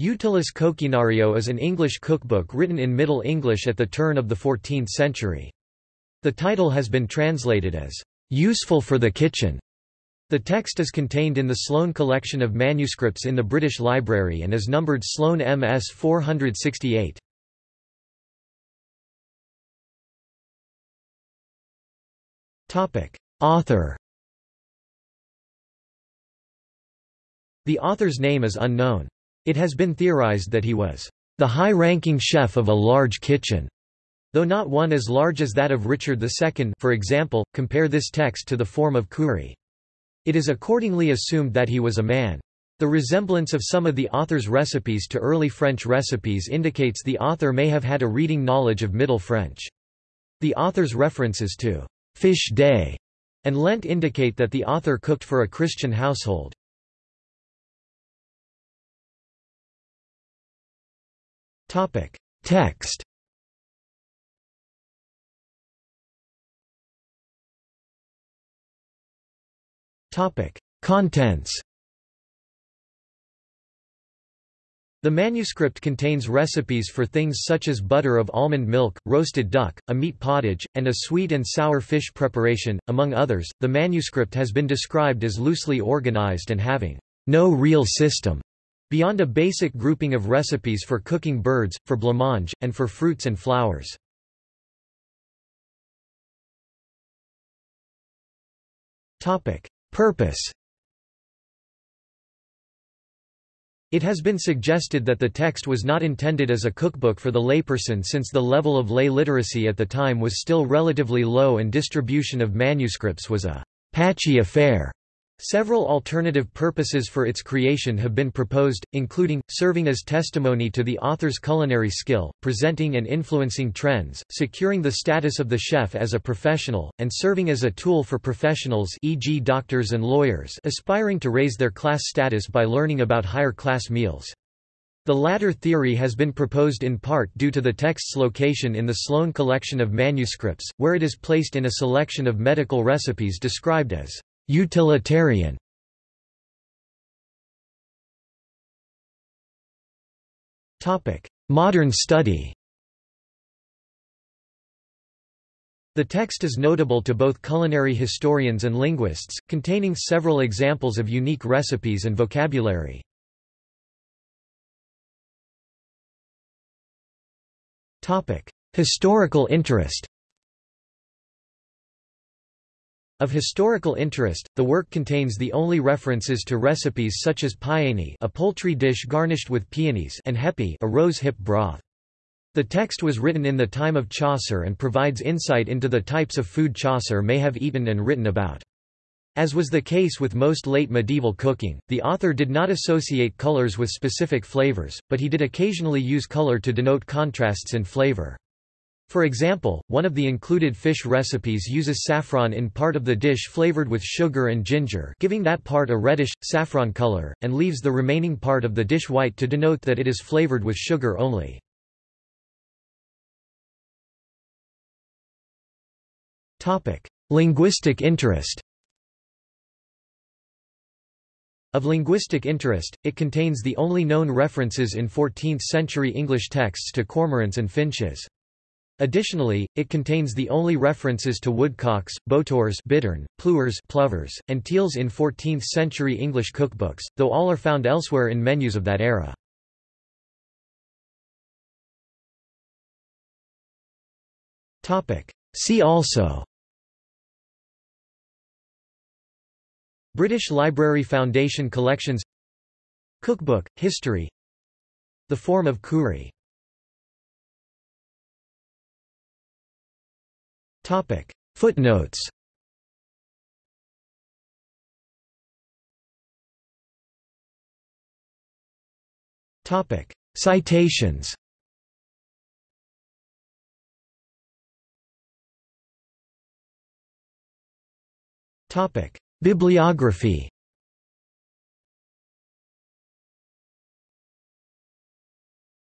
Utilis Coquinario is an English cookbook written in Middle English at the turn of the 14th century. The title has been translated as, "...useful for the kitchen". The text is contained in the Sloane collection of manuscripts in the British Library and is numbered Sloane MS 468. Author The author's name is unknown. It has been theorized that he was the high-ranking chef of a large kitchen, though not one as large as that of Richard II for example, compare this text to the Forme of Cury. It is accordingly assumed that he was a man. The resemblance of some of the author's recipes to early French recipes indicates the author may have had a reading knowledge of Middle French. The author's references to fish day and Lent indicate that the author cooked for a Christian household. Topic: Text. Topic: Contents. The manuscript contains recipes for things such as butter of almond milk, roasted duck, a meat pottage, and a sweet and sour fish preparation, among others. The manuscript has been described as loosely organized and having no real system. Beyond a basic grouping of recipes for cooking birds, for blancmange, and for fruits and flowers. Purpose It has been suggested that the text was not intended as a cookbook for the layperson since the level of lay literacy at the time was still relatively low and distribution of manuscripts was a patchy affair. Several alternative purposes for its creation have been proposed, including, serving as testimony to the author's culinary skill, presenting and influencing trends, securing the status of the chef as a professional, and serving as a tool for professionals e.g. doctors and lawyers aspiring to raise their class status by learning about higher class meals. The latter theory has been proposed in part due to the text's location in the Sloane collection of manuscripts, where it is placed in a selection of medical recipes described as Utilitarian. Modern study. The text is notable to both culinary historians and linguists, containing several examples of unique recipes and vocabulary. Historical interest Of historical interest, the work contains the only references to recipes such as piene a poultry dish garnished with peonies and hepi a rose hip broth. The text was written in the time of Chaucer and provides insight into the types of food Chaucer may have eaten and written about. As was the case with most late medieval cooking, the author did not associate colors with specific flavors, but he did occasionally use color to denote contrasts in flavor. For example, one of the included fish recipes uses saffron in part of the dish flavored with sugar and ginger giving that part a reddish, saffron color, and leaves the remaining part of the dish white to denote that it is flavored with sugar only. Linguistic interest Of linguistic interest, it contains the only known references in 14th-century English texts to cormorants and finches. Additionally, it contains the only references to woodcocks, botors bittern, pluers plovers, and teals in 14th-century English cookbooks, though all are found elsewhere in menus of that era. See also British Library Foundation Collections Cookbook, History The Forme of Cury Footnotes. Citations. Bibliography